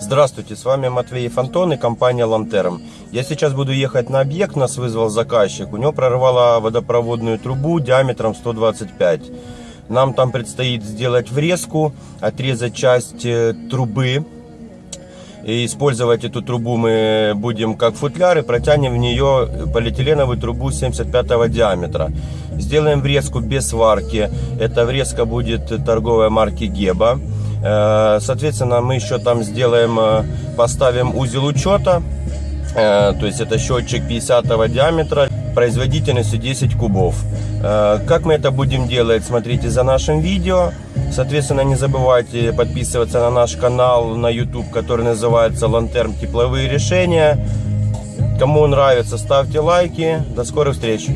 Здравствуйте, с вами Матвей Фонтон и компания Лантерм. Я сейчас буду ехать на объект, нас вызвал заказчик. У него прорвало водопроводную трубу диаметром 125. Нам там предстоит сделать врезку, отрезать часть э, трубы. И использовать эту трубу мы будем как футляр и протянем в нее полиэтиленовую трубу 75 диаметра. Сделаем врезку без сварки. Эта врезка будет торговой марки Геба. Э, Соответственно, мы еще там сделаем, э, поставим узел учета. Э, То есть это счетчик 50 диаметра производительностью 10 кубов. Как мы это будем делать, смотрите за нашим видео. Соответственно, не забывайте подписываться на наш канал на YouTube, который называется Лантерм Тепловые решения. Кому нравится, ставьте лайки. До скорых встреч!